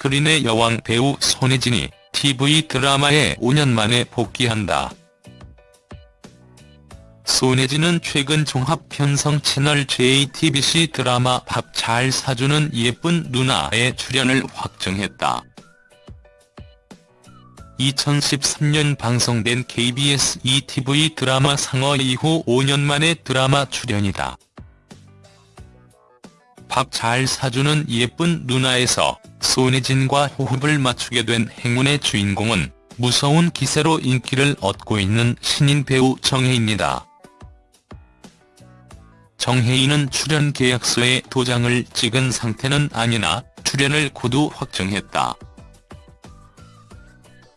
스크린의 여왕 배우 손예진이 TV 드라마에 5년 만에 복귀한다. 손예진은 최근 종합편성 채널 JTBC 드라마 밥 잘 사주는 예쁜 누나에 출연을 확정했다. 2013년 방송된 KBS ETV 드라마 상어 이후 5년 만에 드라마 출연이다. 밥 잘 사주는 예쁜 누나에서 손예진과 호흡을 맞추게 된 행운의 주인공은 무서운 기세로 인기를 얻고 있는 신인 배우 정혜입니다. 정혜인은 출연 계약서에 도장을 찍은 상태는 아니나 출연을 고두 확정했다.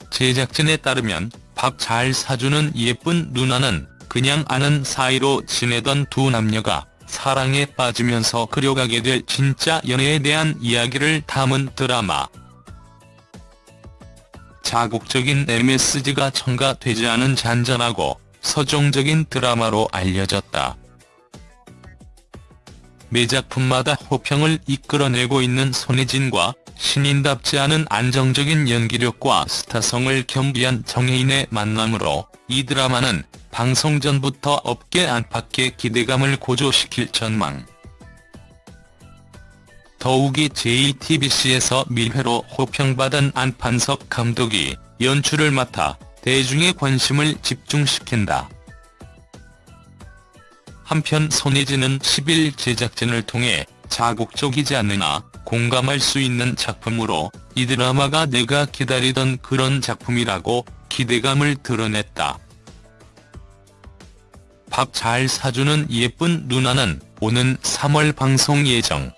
제작진에 따르면 밥 잘 사주는 예쁜 누나는 그냥 아는 사이로 지내던 두 남녀가 사랑에 빠지면서 그려가게 될 진짜 연애에 대한 이야기를 담은 드라마. 자극적인 MSG가 첨가되지 않은 잔잔하고 서정적인 드라마로 알려졌다. 매 작품마다 호평을 이끌어내고 있는 손예진과 신인답지 않은 안정적인 연기력과 스타성을 겸비한 정혜인의 만남으로 이 드라마는 방송 전부터 업계 안팎의 기대감을 고조시킬 전망. 더욱이 JTBC에서 밀회로 호평받은 안판석 감독이 연출을 맡아 대중의 관심을 집중시킨다. 한편 손예진은 10일 제작진을 통해 자극적이지 않으나 공감할 수 있는 작품으로 이 드라마가 내가 기다리던 그런 작품이라고 기대감을 드러냈다. 밥 잘 사주는 예쁜 누나는 오는 3월 방송 예정.